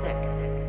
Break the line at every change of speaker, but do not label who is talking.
sick.